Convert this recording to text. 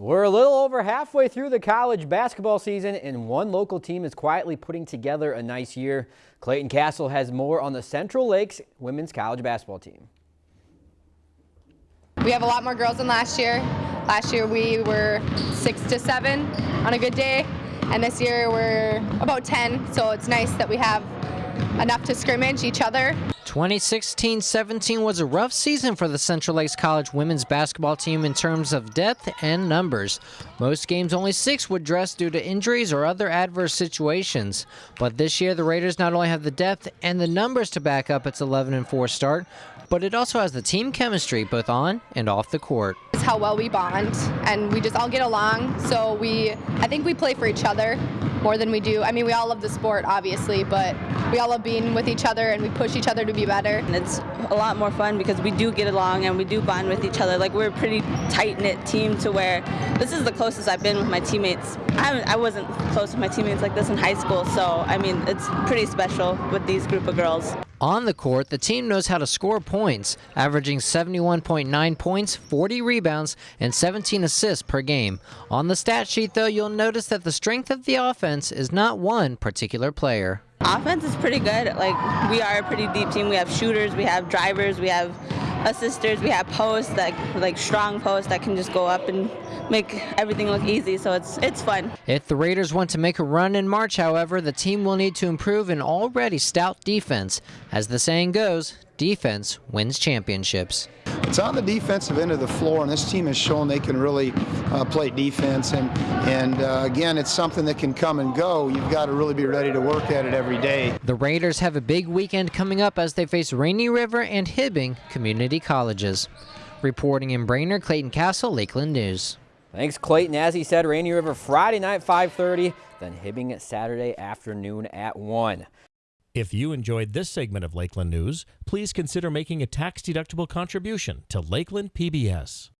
We're a little over halfway through the college basketball season, and one local team is quietly putting together a nice year. Clayton Castle has more on the Central Lakes women's college basketball team. We have a lot more girls than last year. Last year we were six to seven on a good day, and this year we're about 10, so it's nice that we have enough to scrimmage each other. 2016-17 was a rough season for the Central Lakes College women's basketball team in terms of depth and numbers. Most games only six would dress due to injuries or other adverse situations. But this year the Raiders not only have the depth and the numbers to back up its 11-4 start, but it also has the team chemistry both on and off the court. It's how well we bond and we just all get along. So we, I think we play for each other more than we do. I mean, we all love the sport, obviously, but we all love being with each other and we push each other to be better. And it's a lot more fun because we do get along and we do bond with each other. Like we're a pretty tight-knit team to where this is the closest I've been with my teammates. I, I wasn't close with my teammates like this in high school, so I mean, it's pretty special with these group of girls. On the court, the team knows how to score points, averaging 71.9 points, 40 rebounds, and 17 assists per game. On the stat sheet, though, you'll notice that the strength of the offense is not one particular player. Offense is pretty good. Like, we are a pretty deep team. We have shooters, we have drivers, we have assisters, we have posts that like strong posts that can just go up and make everything look easy. So it's it's fun. If the Raiders want to make a run in March, however, the team will need to improve an already stout defense. As the saying goes, defense wins championships. It's on the defensive end of the floor, and this team has shown they can really uh, play defense. And, and uh, again, it's something that can come and go. You've got to really be ready to work at it every day. The Raiders have a big weekend coming up as they face Rainy River and Hibbing Community Colleges. Reporting in Brainerd, Clayton Castle, Lakeland News. Thanks, Clayton. As he said, Rainy River Friday night 5:30, then Hibbing Saturday afternoon at 1. If you enjoyed this segment of Lakeland News, please consider making a tax-deductible contribution to Lakeland PBS.